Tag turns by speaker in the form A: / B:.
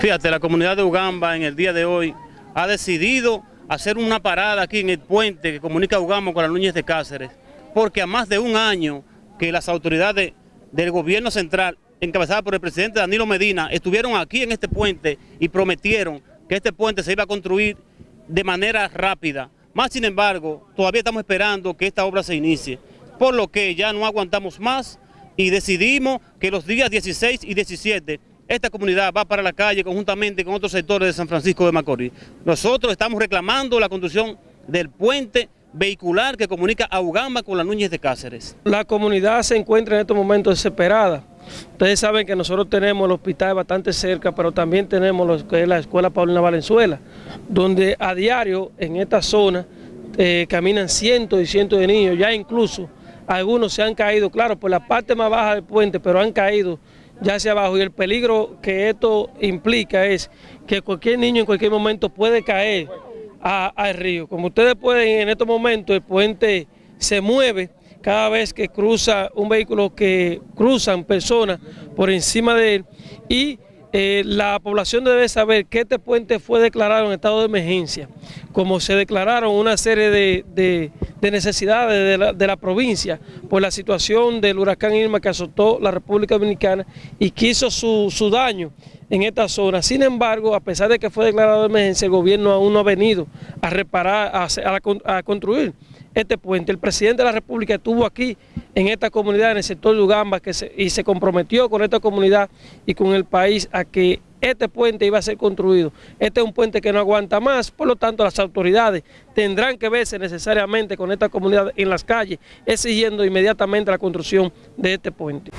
A: Fíjate, la comunidad de Ugamba en el día de hoy ha decidido hacer una parada aquí en el puente que comunica Ugamba con la Núñez de Cáceres, porque a más de un año que las autoridades del gobierno central, encabezadas por el presidente Danilo Medina, estuvieron aquí en este puente y prometieron que este puente se iba a construir de manera rápida. Más sin embargo, todavía estamos esperando que esta obra se inicie, por lo que ya no aguantamos más y decidimos que los días 16 y 17 esta comunidad va para la calle conjuntamente con otros sectores de San Francisco de Macorís. Nosotros estamos reclamando la construcción del puente vehicular que comunica a Ugamba con la Núñez de Cáceres.
B: La comunidad se encuentra en estos momentos desesperada. Ustedes saben que nosotros tenemos el hospital bastante cerca, pero también tenemos lo que es la Escuela Paulina Valenzuela, donde a diario en esta zona eh, caminan cientos y cientos de niños, ya incluso algunos se han caído, claro, por la parte más baja del puente, pero han caído ya hacia abajo y el peligro que esto implica es que cualquier niño en cualquier momento puede caer al río. Como ustedes pueden en estos momentos el puente se mueve cada vez que cruza un vehículo que cruzan personas por encima de él y eh, la población debe saber que este puente fue declarado en estado de emergencia, como se declararon una serie de, necesidades de la, provincia por la situación del huracán Irma que azotó la República Dominicana y que hizo su, su daño en esta zona. Sin embargo, a pesar de que fue declarado de emergencia, el gobierno aún no ha venido a reparar, a, construir este puente. El presidente de la República estuvo aquí en esta comunidad, en el sector de Ugamba, que y se comprometió con esta comunidad y con el país a que este puente iba a ser construido. Este es un puente que no aguanta más, por lo tanto las autoridades tendrán que verse necesariamente con esta comunidad en las calles, exigiendo inmediatamente la construcción de este puente.